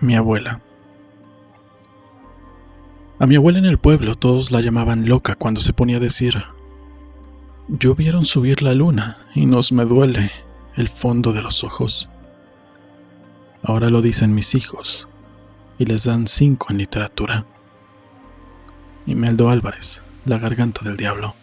Mi abuela. A mi abuela en el pueblo todos la llamaban loca cuando se ponía a decir, yo vieron subir la luna y nos me duele el fondo de los ojos. Ahora lo dicen mis hijos y les dan cinco en literatura. Imeldo Álvarez, La garganta del diablo.